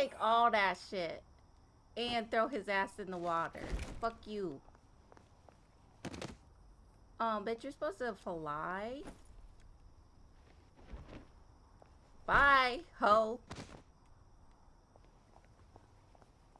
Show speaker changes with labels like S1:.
S1: take all that shit and throw his ass in the water. Fuck you. Um, but you're supposed to fly. Bye, ho.